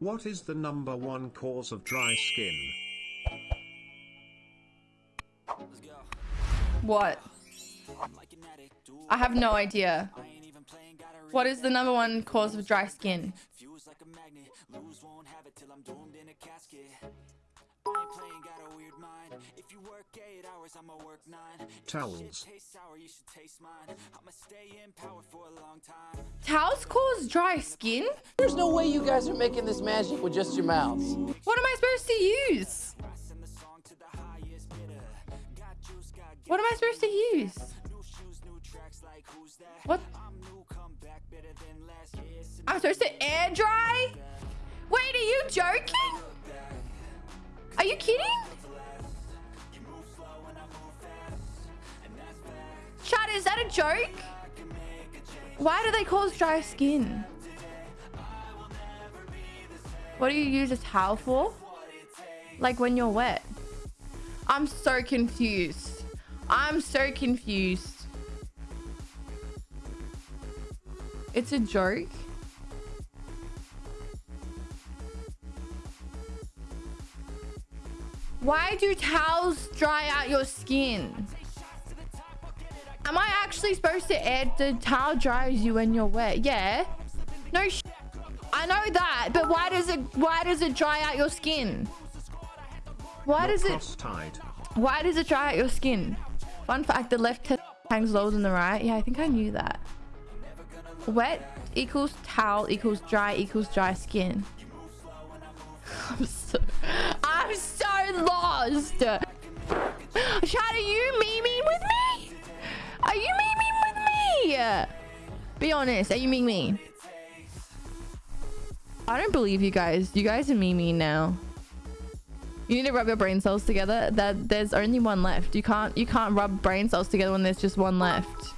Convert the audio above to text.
What is the number one cause of dry skin? What? I have no idea. What is the number one cause of dry skin? Towels. Towels cause dry skin? There's no way you guys are making this magic with just your mouths. What am I supposed to use? What am I supposed to use? What? I'm supposed to air dry? Wait, are you joking? Is that a joke? Why do they cause dry skin? What do you use a towel for? Like when you're wet? I'm so confused. I'm so confused. It's a joke. Why do towels dry out your skin? Am I actually supposed to add the towel dries you when you're wet? Yeah. No I know that, but why does it why does it dry out your skin? Why does it why does it dry out your skin? Fun fact, the left hangs lower than the right. Yeah, I think I knew that. Wet equals towel equals dry equals dry skin. I'm so, I'm so lost. Chad, are you memeing with me? You memeing with me? Be honest, are you memeing me? I don't believe you guys. You guys are memeing now. You need to rub your brain cells together. That there's only one left. You can't you can't rub brain cells together when there's just one left.